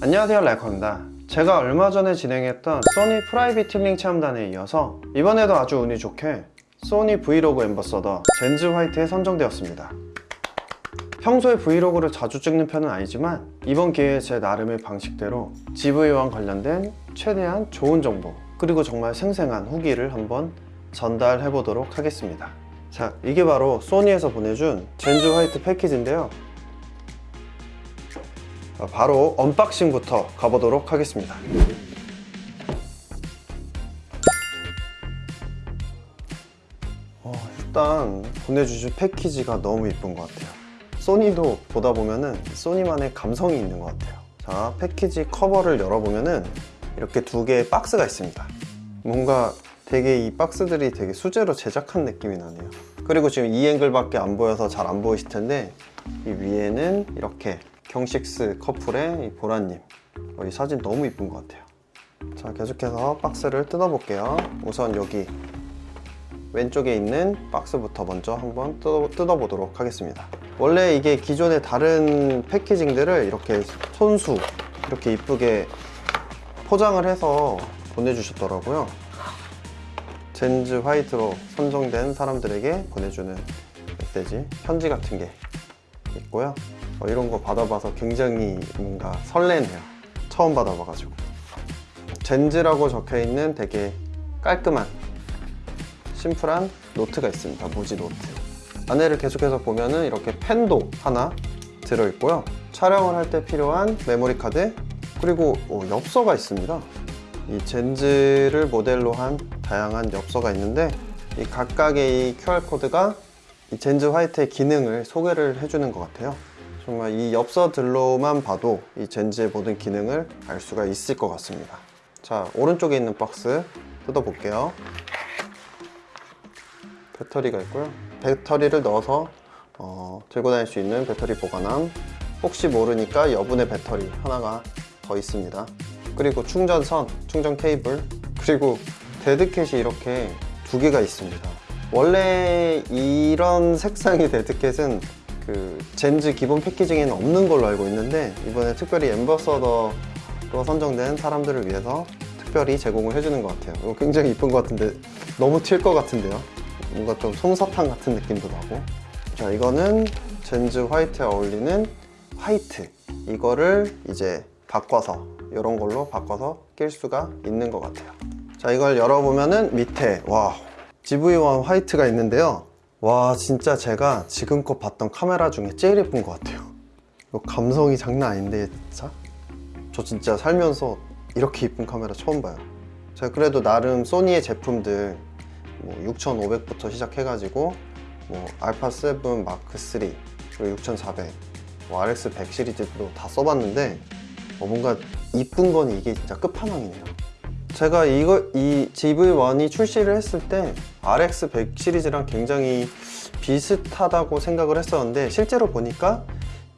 안녕하세요 랄커입니다. 제가 얼마 전에 진행했던 소니 프라이빗 힐링 체험단에 이어서 이번에도 아주 운이 좋게 소니 브이로그 앰버서더 젠즈 화이트에 선정되었습니다. 평소에 브이로그를 자주 찍는 편은 아니지만 이번 기회에 제 나름의 방식대로 ZV와 관련된 최대한 좋은 정보 그리고 정말 생생한 후기를 한번 전달해 보도록 하겠습니다. 자 이게 바로 소니에서 보내준 젠즈 화이트 패키지인데요. 자, 바로 unboxing부터 가보도록 하겠습니다. 어, 일단 보내주신 패키지가 너무 이쁜 것 같아요. 소니도 보다 보면은 소니만의 감성이 있는 것 같아요. 자 패키지 커버를 열어보면은 이렇게 두 개의 박스가 있습니다. 뭔가 되게 이 박스들이 되게 수제로 제작한 느낌이 나네요. 그리고 지금 이 앵글밖에 안 보여서 잘 안 보이실 텐데 이 위에는 이렇게 경식스 커플의 이 보라님. 어, 이 사진 너무 이쁜 것 같아요. 자 계속해서 박스를 뜯어볼게요. 우선 여기 왼쪽에 있는 박스부터 먼저 한번 뜯어, 뜯어 보도록 하겠습니다. 원래 이게 기존의 다른 패키징들을 이렇게 손수 이렇게 이쁘게 포장을 해서 보내주셨더라고요. 젠즈 화이트로 선정된 사람들에게 보내주는 메시지 편지 같은 게 있고요 어, 이런 거 받아봐서 굉장히 뭔가 설레네요. 처음 받아봐가지고. Gen Z라고 적혀있는 되게 깔끔한 심플한 노트가 있습니다. 무지 노트. 안에를 계속해서 보면은 이렇게 펜도 하나 들어있고요. 촬영을 할 때 필요한 메모리 카드 그리고 어, 엽서가 있습니다. 이 Gen Z를 모델로 한 다양한 엽서가 있는데 이 각각의 이 QR코드가 이 젠즈 화이트의 기능을 소개를 해주는 것 같아요 정말 이 엽서들로만 봐도 이 젠즈의 모든 기능을 알 수가 있을 것 같습니다. 자 오른쪽에 있는 박스 뜯어볼게요. 배터리가 있고요. 배터리를 넣어서 어, 들고 다닐 수 있는 배터리 보관함. 혹시 모르니까 여분의 배터리 하나가 더 있습니다. 그리고 충전선, 충전 케이블 그리고 dead cat이 이렇게 두 개가 있습니다. 원래 이런 색상의 dead cat은 그 Gen Z 기본 packaging에는 없는 걸로 알고 있는데 이번에 특별히 ambassador로 선정된 사람들을 위해서 특별히 제공을 해주는 것 같아요. 이거 굉장히 이쁜 것 같은데 너무 튈 것 같은데요? 뭔가 좀 솜사탕 같은 느낌도 나고. 자 이거는 Gen Z 화이트에 어울리는 화이트. 이거를 이제 바꿔서 이런 걸로 바꿔서 낄 수가 있는 것 같아요. 자 이걸 열어보면은 밑에 와 GV1 화이트가 있는데요 와 진짜 제가 지금껏 봤던 카메라 중에 제일 예쁜 것 같아요. 감성이 장난 아닌데 진짜? 저 진짜 살면서 이렇게 예쁜 카메라 처음 봐요. 제가 그래도 나름 소니의 제품들 뭐 6500부터 시작해가지고 뭐 알파 7 마크 3 그리고 6400 뭐 RX 100 시리즈도 다 써봤는데 어, 뭔가 이쁜 건 이게 진짜 끝판왕이네요 제가 이거 이 GV1이 출시를 했을 때 RX 100 시리즈랑 굉장히 비슷하다고 생각을 했었는데 실제로 보니까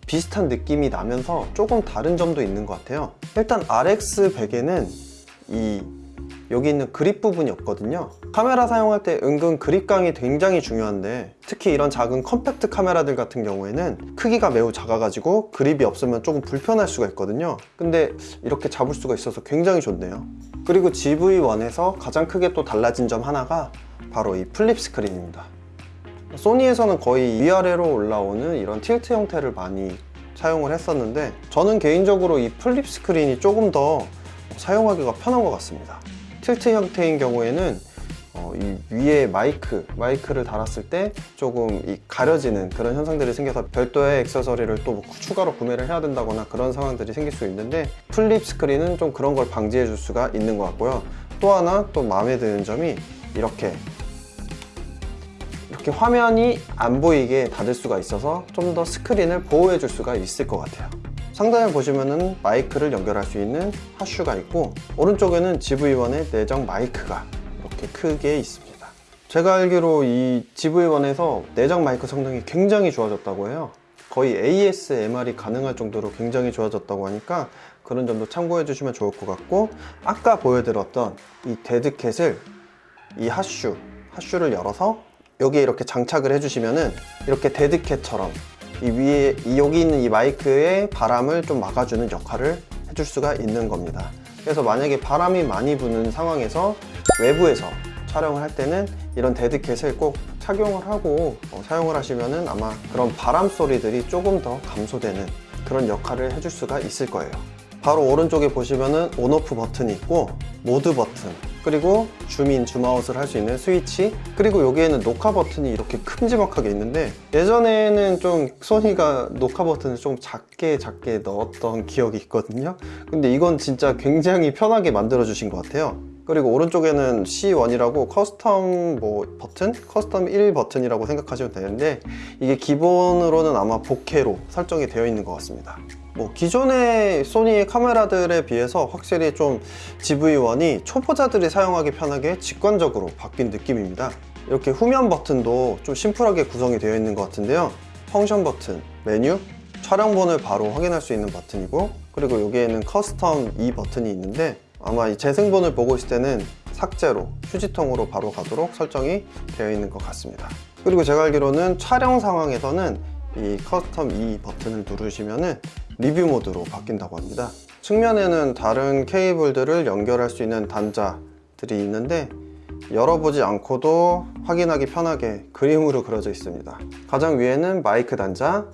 비슷한 느낌이 나면서 조금 다른 점도 있는 것 같아요. 일단 RX 100에는 이 여기 있는 그립 부분이 없거든요. 카메라 사용할 때 은근 그립감이 굉장히 중요한데 특히 이런 작은 컴팩트 카메라들 같은 경우에는 크기가 매우 작아가지고 그립이 없으면 조금 불편할 수가 있거든요. 근데 이렇게 잡을 수가 있어서 굉장히 좋네요. 그리고 ZV1에서 가장 크게 또 달라진 점 하나가 바로 이 flip 스크린입니다. 소니에서는 거의 위아래로 올라오는 이런 tilt 형태를 많이 사용을 했었는데 저는 개인적으로 이 flip 스크린이 조금 더 사용하기가 편한 것 같습니다. tilt 형태인 경우에는 어, 이 위에 마이크, 마이크를 달았을 때 조금 이 가려지는 그런 현상들이 생겨서 별도의 액세서리를 또 뭐 추가로 구매를 해야 된다거나 그런 상황들이 생길 수 있는데 flip 스크린은 좀 그런 걸 방지해 줄 수가 있는 것 같고요. 또 하나 또 마음에 드는 점이 이렇게 이렇게 화면이 안 보이게 닫을 수가 있어서 좀 더 스크린을 보호해 줄 수가 있을 것 같아요 상단에 보시면은 마이크를 연결할 수 있는 하슈가 있고 오른쪽에는 GV1의 내장 마이크가 이렇게 크게 있습니다. 제가 알기로 이 GV1에서 내장 마이크 성능이 굉장히 좋아졌다고 해요. 거의 ASMR이 가능할 정도로 굉장히 좋아졌다고 하니까 그런 점도 참고해 주시면 좋을 것 같고 아까 보여드렸던 이 데드캣을 이 하슈 하슈를 열어서 여기에 이렇게 장착을 해주시면은 이렇게 dead cat처럼 이 위에 이 여기 있는 이 마이크의 바람을 좀 막아주는 역할을 해줄 수가 있는 겁니다. 그래서 만약에 바람이 많이 부는 상황에서 외부에서 촬영을 할 때는 이런 dead cat을 꼭 착용을 하고 어, 사용을 하시면은 아마 그런 바람 소리들이 조금 더 감소되는 그런 역할을 해줄 수가 있을 거예요. 바로 오른쪽에 보시면은 on off 버튼이 있고 모드 버튼 그리고 줌인 줌아웃을 할 수 있는 스위치 그리고 여기에는 녹화 버튼이 이렇게 큼지막하게 있는데 예전에는 좀 소니가 녹화 버튼을 좀 작게 작게 넣었던 기억이 있거든요. 근데 이건 진짜 굉장히 편하게 만들어 주신 것 같아요. 그리고 오른쪽에는 C1이라고 custom 뭐 버튼? custom 1 버튼이라고 생각하시면 되는데 이게 기본으로는 아마 bokeh로 설정이 되어 있는 것 같습니다 뭐 기존의 소니 카메라들에 비해서 확실히 좀 ZV1이 초보자들이 사용하기 편하게 직관적으로 바뀐 느낌입니다. 이렇게 후면 버튼도 좀 심플하게 구성이 되어 있는 것 같은데요. function 버튼, 메뉴, 촬영본을 바로 확인할 수 있는 버튼이고 그리고 여기에는 custom 2 버튼이 있는데 아마 이 재생본을 보고 있을 때는 삭제로 휴지통으로 바로 가도록 설정이 되어 있는 것 같습니다. 그리고 제가 알기로는 촬영 상황에서는 이 custom 2 버튼을 누르시면은 리뷰 모드로 바뀐다고 합니다. 측면에는 다른 케이블들을 연결할 수 있는 단자들이 있는데 열어보지 않고도 확인하기 편하게 그림으로 그려져 있습니다. 가장 위에는 마이크 단자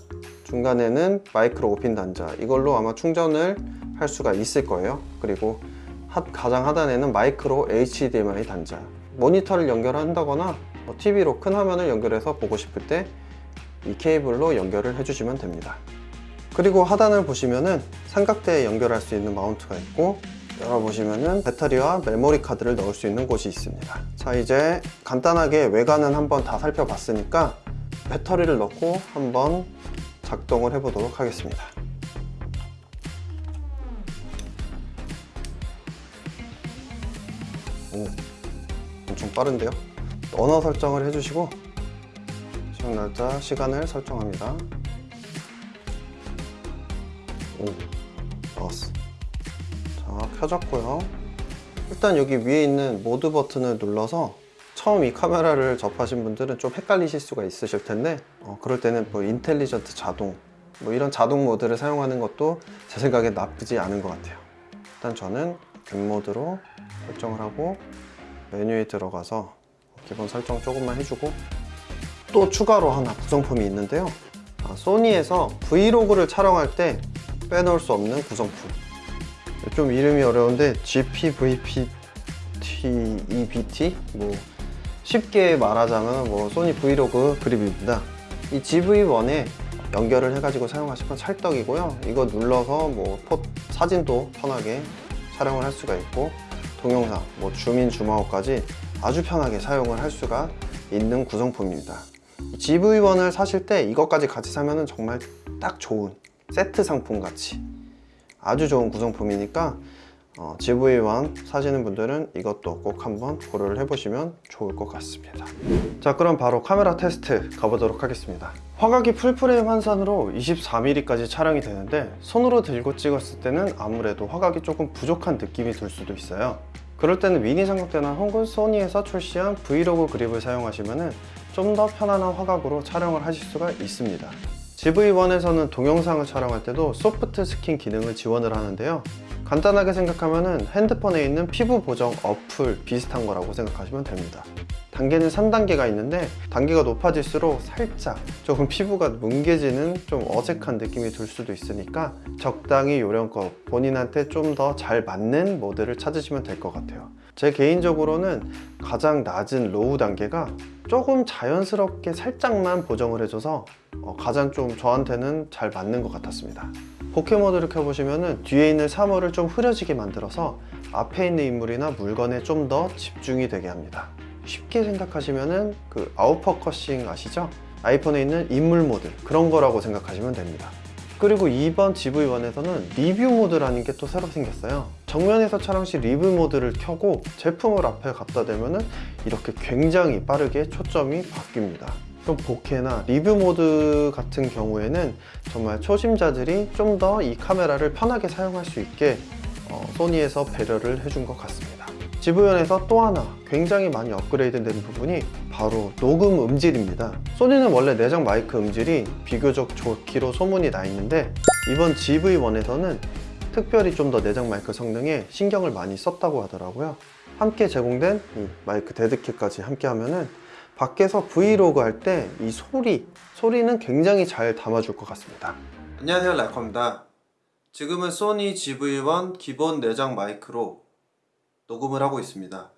중간에는 마이크로 오핀 단자. 이걸로 아마 충전을 할 수가 있을 거예요. 그리고 하- 가장 하단에는 마이크로 HDMI 단자. 모니터를 연결한다거나 뭐 TV로 큰 화면을 연결해서 보고 싶을 때 이 케이블로 연결을 해주시면 됩니다 그리고 하단을 보시면은 삼각대에 연결할 수 있는 마운트가 있고 열어보시면은 배터리와 메모리 카드를 넣을 수 있는 곳이 있습니다. 자 이제 간단하게 외관은 한번 다 살펴봤으니까 배터리를 넣고 한번 작동을 해보도록 하겠습니다. 오, 엄청 빠른데요? 언어 설정을 해주시고 시험 날짜, 시간을 설정합니다 오, 나왔어. 자, 켜졌고요. 일단 여기 위에 있는 모드 버튼을 눌러서 처음 이 카메라를 접하신 분들은 좀 헷갈리실 수가 있으실 텐데 어, 그럴 때는 뭐 인텔리전트 자동 뭐 이런 자동 모드를 사용하는 것도 제 생각에 나쁘지 않은 것 같아요. 일단 저는 M 모드로 설정을 하고 메뉴에 들어가서 기본 설정 조금만 해주고 또 추가로 하나 구성품이 있는데요. 아, 소니에서 브이로그를 촬영할 때 빼놓을 수 없는 구성품. 좀 이름이 어려운데 GPVPT EBT 뭐 쉽게 말하자면 뭐 소니 브이로그 그립입니다. 이 GV1에 연결을 해가지고 사용하시면 찰떡이고요. 이거 눌러서 뭐 포- 사진도 편하게 촬영을 할 수가 있고 동영상 뭐 줌인 줌아웃까지 아주 편하게 사용을 할 수가 있는 구성품입니다. ZV1을 사실 때 이것까지 같이 사면 정말 딱 좋은 세트 상품 같이 아주 좋은 구성품이니까 어, ZV1 사시는 분들은 이것도 꼭 한번 고려를 해보시면 좋을 것 같습니다. 자 그럼 바로 카메라 테스트 가보도록 하겠습니다. 화각이 full frame 환산으로 24mm까지 촬영이 되는데 손으로 들고 찍었을 때는 아무래도 화각이 조금 부족한 느낌이 들 수도 있어요. 그럴 때는 미니 삼각대나 혹은 소니에서 출시한 브이로그 그립을 사용하시면 좀 더 편안한 화각으로 촬영을 하실 수가 있습니다 ZV1에서는 동영상을 촬영할 때도 soft skin 기능을 지원을 하는데요. 간단하게 생각하면 핸드폰에 있는 피부 보정 어플 비슷한 거라고 생각하시면 됩니다. 단계는 3단계가 있는데 단계가 높아질수록 살짝 조금 피부가 뭉개지는 좀 어색한 느낌이 들 수도 있으니까 적당히 요령껏 본인한테 좀 더 잘 맞는 모드를 찾으시면 될 것 같아요 제 개인적으로는 가장 낮은 low 단계가 조금 자연스럽게 살짝만 보정을 해줘서 어, 가장 좀 저한테는 잘 맞는 것 같았습니다. bokeh 모드를 켜보시면 뒤에 있는 사물을 좀 흐려지게 만들어서 앞에 있는 인물이나 물건에 좀 더 집중이 되게 합니다. 쉽게 생각하시면은 그 out focusing 아시죠? 아이폰에 있는 인물 모드 그런 거라고 생각하시면 됩니다. 그리고 이번 ZV1에서는 리뷰 모드라는 게 또 새로 생겼어요 정면에서 촬영 시 리뷰 모드를 켜고 제품을 앞에 갖다 대면은 이렇게 굉장히 빠르게 초점이 바뀝니다. 좀 bokeh나 리뷰 모드 같은 경우에는 정말 초심자들이 좀 더 이 카메라를 편하게 사용할 수 있게 어, 소니에서 배려를 해준 것 같습니다. ZV1에서 또 하나 굉장히 많이 업그레이드 된 부분이 바로 녹음 음질입니다. 소니는 원래 내장 마이크 음질이 비교적 좋기로 소문이 나 있는데 이번 ZV1에서는 특별히 좀 더 내장 마이크 성능에 신경을 많이 썼다고 하더라고요. 함께 제공된 이 마이크 deadcat까지 함께 하면은 밖에서 브이로그 할 때 이 소리, 소리는 굉장히 잘 담아줄 것 같습니다. 안녕하세요, 라이커입니다. 지금은 소니 ZV1 기본 내장 마이크로 녹음을 하고 있습니다.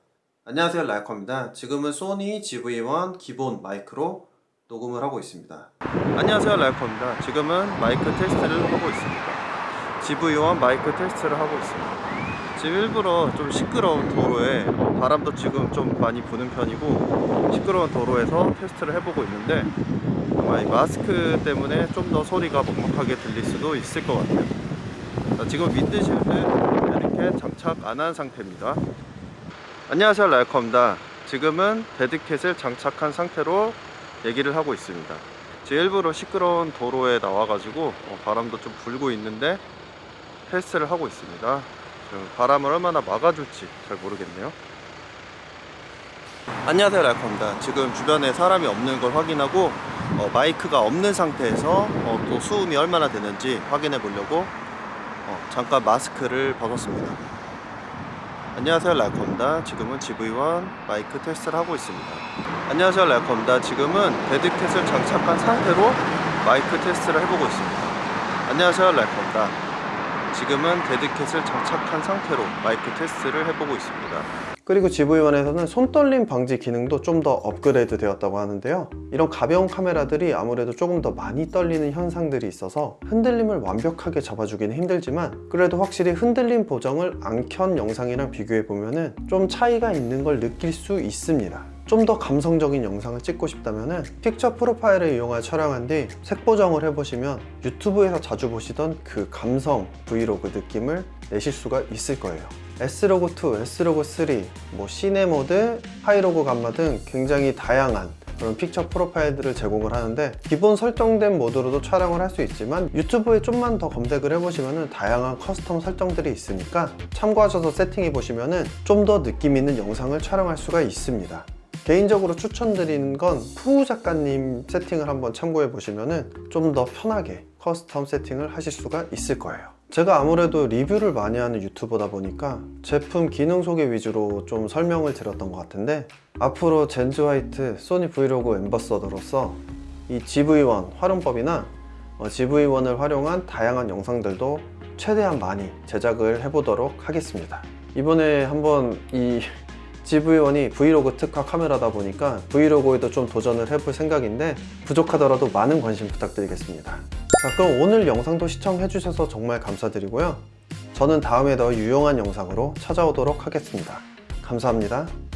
안녕하세요, 라커입니다. 지금은 소니 GV1 기본 마이크로 녹음을 하고 있습니다. 안녕하세요, 라이커입니다. 지금은 마이크 테스트를 하고 있습니다. GV1 마이크 테스트를 하고 있습니다. 지금 일부러 좀 시끄러운 도로에 어, 바람도 지금 좀 많이 부는 편이고 시끄러운 도로에서 테스트를 해보고 있는데 아마 이 마스크 때문에 좀 더 소리가 먹먹하게 들릴 수도 있을 것 같아요. 자, 지금 윈드실드 이렇게 장착 안 한 상태입니다. 안녕하세요, 라이커입니다. 지금은 데드캣을 장착한 상태로 얘기를 하고 있습니다. 지금 일부러 시끄러운 도로에 나와가지고 어, 바람도 좀 불고 있는데 테스트를 하고 있습니다. 지금 바람을 얼마나 막아줄지 잘 모르겠네요. 안녕하세요 라이커입니다. 지금 주변에 사람이 없는 걸 확인하고 어, 마이크가 없는 상태에서 어, 또 수음이 얼마나 되는지 확인해 보려고 어, 잠깐 마스크를 벗었습니다. 안녕하세요 라이커입니다. 지금은 ZV1 마이크 테스트를 하고 있습니다. 안녕하세요 라이커입니다. 지금은 deadcat을 장착한 상태로 마이크 테스트를 해보고 있습니다. 안녕하세요 라이커입니다. 지금은 deadcat을 장착한 상태로 마이크 테스트를 해보고 있습니다. 그리고 ZV1에서는 손떨림 방지 기능도 좀 더 업그레이드 되었다고 하는데요. 이런 가벼운 카메라들이 아무래도 조금 더 많이 떨리는 현상들이 있어서 흔들림을 완벽하게 잡아주기는 힘들지만 그래도 확실히 흔들림 보정을 안 켠 영상이랑 비교해 보면은 좀 차이가 있는 걸 느낄 수 있습니다. 좀 더 감성적인 영상을 찍고 싶다면 picture profile을 이용하여 촬영한 뒤 색 보정을 해보시면 유튜브에서 자주 보시던 그 감성 브이로그 느낌을 내실 수가 있을 거예요. S-Log2, S-Log3, 뭐 cine 모드, high log gamma 등 굉장히 다양한 그런 picture profile들을 제공을 하는데 기본 설정된 모드로도 촬영을 할 수 있지만 유튜브에 좀만 더 검색을 해보시면 다양한 custom 설정들이 있으니까 참고하셔서 세팅해 보시면 좀 더 느낌 있는 영상을 촬영할 수가 있습니다 개인적으로 추천드리는 건 푸우 작가님 세팅을 한번 참고해 보시면 좀 더 편하게 custom 세팅을 하실 수가 있을 거예요. 제가 아무래도 리뷰를 많이 하는 유튜버다 보니까 제품 기능 소개 위주로 좀 설명을 드렸던 것 같은데 앞으로 젠즈 화이트 소니 브이로그 엠버서더로서 이 GV1 활용법이나 어, ZV1을 활용한 다양한 영상들도 최대한 많이 제작을 해보도록 하겠습니다. 이번에 한번 이 GV1이 브이로그 특화 카메라다 보니까 브이로그에도 좀 도전을 해볼 생각인데 부족하더라도 많은 관심 부탁드리겠습니다. 자 그럼 오늘 영상도 시청해 주셔서 정말 감사드리고요. 저는 다음에 더 유용한 영상으로 찾아오도록 하겠습니다. 감사합니다